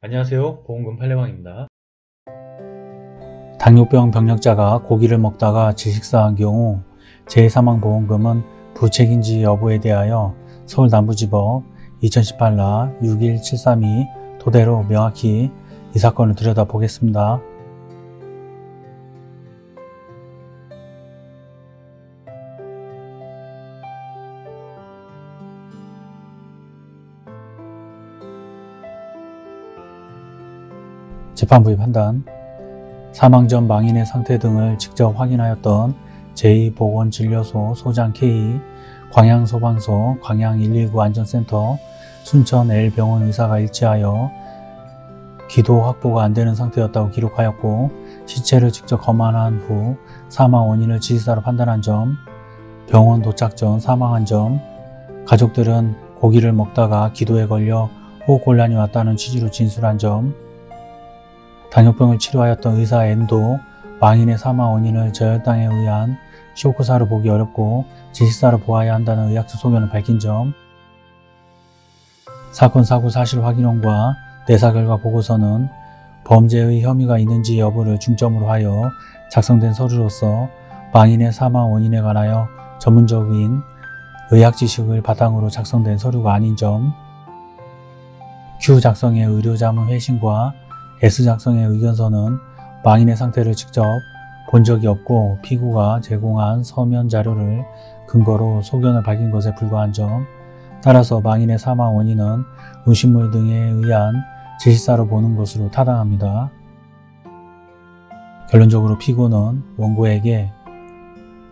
안녕하세요 보험금 팔례방입니다 당뇨병 병력자가 고기를 먹다가 질식사한 경우 재해사망보험금은 부책인지 여부에 대하여 서울남부지법 2018라 61732 토대로 명확히 이 사건을 들여다보겠습니다. 재판부의 판단 사망 전 망인의 상태 등을 직접 확인하였던 제2보건진료소 소장 K, 광양소방서 광양119 안전센터 순천 L병원 의사가 일치하여 기도 확보가 안 되는 상태였다고 기록하였고 시체를 직접 검안한 후 사망 원인을 지시사로 판단한 점, 병원 도착 전 사망한 점, 가족들은 고기를 먹다가 기도에 걸려 호흡곤란이 왔다는 취지로 진술한 점, 당뇨병을 치료하였던 의사 N도 망인의 사망 원인을 저혈당에 의한 쇼크사로 보기 어렵고 지식사로 보아야 한다는 의학적 소견을 밝힌 점, 사건 사고 사실 확인원과 내사 결과 보고서는 범죄의 혐의가 있는지 여부를 중점으로 하여 작성된 서류로서 망인의 사망 원인에 관하여 전문적인 의학 지식을 바탕으로 작성된 서류가 아닌 점, Q 작성의 의료자문 회신과 S 작성의 의견서는 망인의 상태를 직접 본 적이 없고 피고가 제공한 서면 자료를 근거로 소견을 밝힌 것에 불과한 점, 따라서 망인의 사망 원인은 의심물 등에 의한 지시사로 보는 것으로 타당합니다. 결론적으로 피고는 원고에게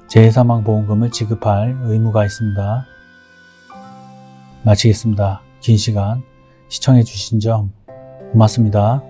재해사망보험금을 지급할 의무가 있습니다. 마치겠습니다. 긴 시간 시청해 주신 점 고맙습니다.